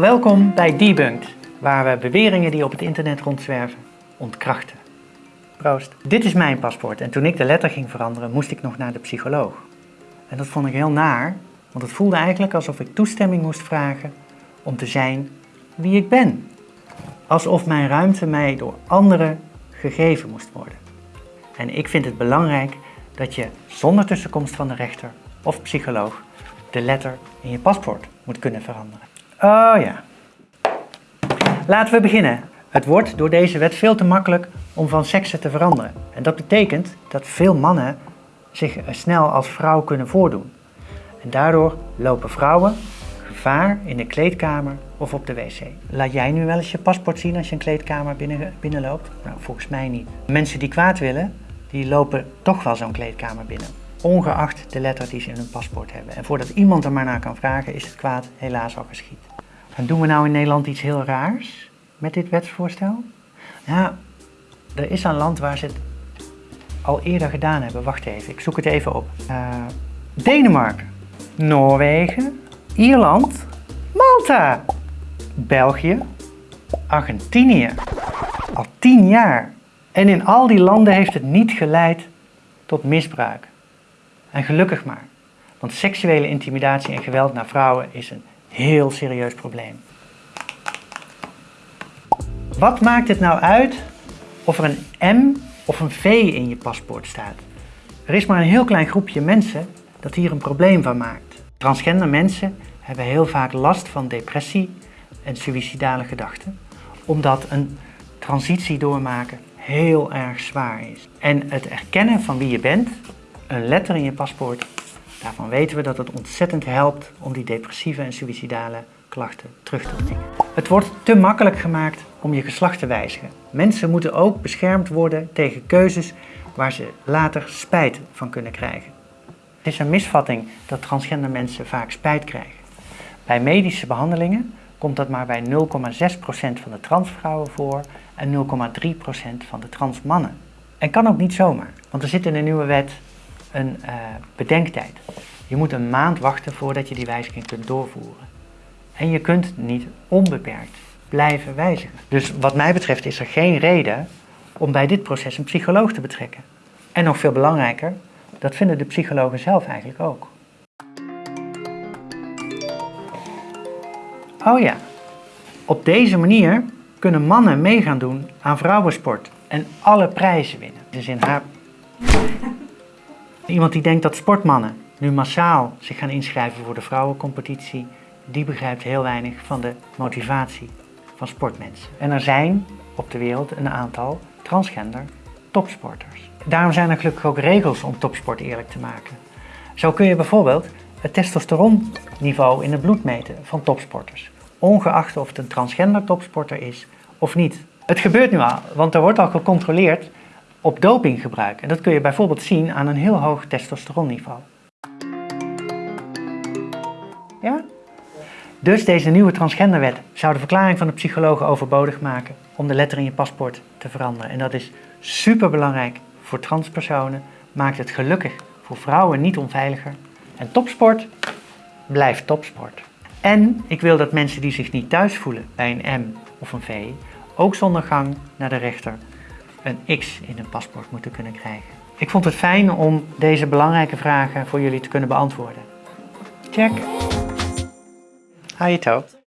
Welkom bij Debunked, waar we beweringen die op het internet rondzwerven ontkrachten. Proost. Dit is mijn paspoort en toen ik de letter ging veranderen moest ik nog naar de psycholoog. En dat vond ik heel naar, want het voelde eigenlijk alsof ik toestemming moest vragen om te zijn wie ik ben. Alsof mijn ruimte mij door anderen gegeven moest worden. En ik vind het belangrijk dat je zonder tussenkomst van de rechter of psycholoog de letter in je paspoort moet kunnen veranderen. Oh ja. Laten we beginnen. Het wordt door deze wet veel te makkelijk om van seksen te veranderen. En dat betekent dat veel mannen zich snel als vrouw kunnen voordoen. En daardoor lopen vrouwen gevaar in de kleedkamer of op de wc. Laat jij nu wel eens je paspoort zien als je een kleedkamer binnen, binnenloopt? Nou, volgens mij niet. Mensen die kwaad willen, die lopen toch wel zo'n kleedkamer binnen. Ongeacht de letter die ze in hun paspoort hebben. En voordat iemand er maar naar kan vragen, is het kwaad helaas al geschied. En doen we nou in Nederland iets heel raars met dit wetsvoorstel? Ja, er is een land waar ze het al eerder gedaan hebben. Wacht even, ik zoek het even op. Uh, Denemarken, Noorwegen, Ierland, Malta, België, Argentinië. Al tien jaar. En in al die landen heeft het niet geleid tot misbruik. En gelukkig maar. Want seksuele intimidatie en geweld naar vrouwen is een heel serieus probleem. Wat maakt het nou uit of er een M of een V in je paspoort staat? Er is maar een heel klein groepje mensen dat hier een probleem van maakt. Transgender mensen hebben heel vaak last van depressie en suïcidale gedachten, omdat een transitie doormaken heel erg zwaar is. En het erkennen van wie je bent, een letter in je paspoort, daarvan weten we dat het ontzettend helpt om die depressieve en suïcidale klachten terug te dringen. Het wordt te makkelijk gemaakt om je geslacht te wijzigen. Mensen moeten ook beschermd worden tegen keuzes waar ze later spijt van kunnen krijgen. Het is een misvatting dat transgender mensen vaak spijt krijgen. Bij medische behandelingen komt dat maar bij 0,6% van de transvrouwen voor en 0,3% van de transmannen. En kan ook niet zomaar, want er zit in de nieuwe wet een uh, bedenktijd. Je moet een maand wachten voordat je die wijziging kunt doorvoeren. En je kunt niet onbeperkt blijven wijzigen. Dus wat mij betreft is er geen reden om bij dit proces een psycholoog te betrekken. En nog veel belangrijker, dat vinden de psychologen zelf eigenlijk ook. Oh ja, op deze manier kunnen mannen meegaan doen aan vrouwensport en alle prijzen winnen. Dus in haar... Iemand die denkt dat sportmannen nu massaal zich gaan inschrijven voor de vrouwencompetitie, die begrijpt heel weinig van de motivatie van sportmensen. En er zijn op de wereld een aantal transgender topsporters. Daarom zijn er gelukkig ook regels om topsport eerlijk te maken. Zo kun je bijvoorbeeld het testosteronniveau in het bloed meten van topsporters, ongeacht of het een transgender topsporter is of niet. Het gebeurt nu al, want er wordt al gecontroleerd op dopinggebruik. En dat kun je bijvoorbeeld zien aan een heel hoog testosteronniveau. Ja? Dus deze nieuwe transgenderwet zou de verklaring van de psychologen overbodig maken om de letter in je paspoort te veranderen. En dat is super belangrijk voor transpersonen, maakt het gelukkig voor vrouwen niet onveiliger. En topsport blijft topsport. En ik wil dat mensen die zich niet thuis voelen bij een M of een V, ook zonder gang naar de rechter een X in hun paspoort moeten kunnen krijgen. Ik vond het fijn om deze belangrijke vragen voor jullie te kunnen beantwoorden. Check! Je toe.